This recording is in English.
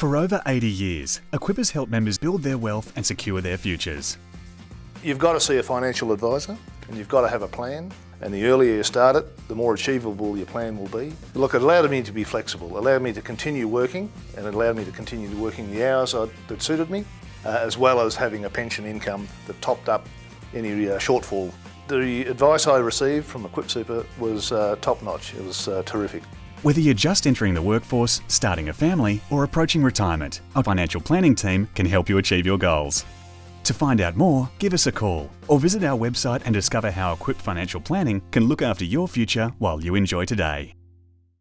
For over 80 years, Equip has helped members build their wealth and secure their futures. You've got to see a financial advisor and you've got to have a plan. And the earlier you start it, the more achievable your plan will be. Look, it allowed me to be flexible, allowed me to continue working, and it allowed me to continue working the hours that suited me, uh, as well as having a pension income that topped up any uh, shortfall. The advice I received from Equip Super was uh, top notch. It was uh, terrific. Whether you're just entering the workforce, starting a family, or approaching retirement, a financial planning team can help you achieve your goals. To find out more, give us a call or visit our website and discover how Equip Financial Planning can look after your future while you enjoy today.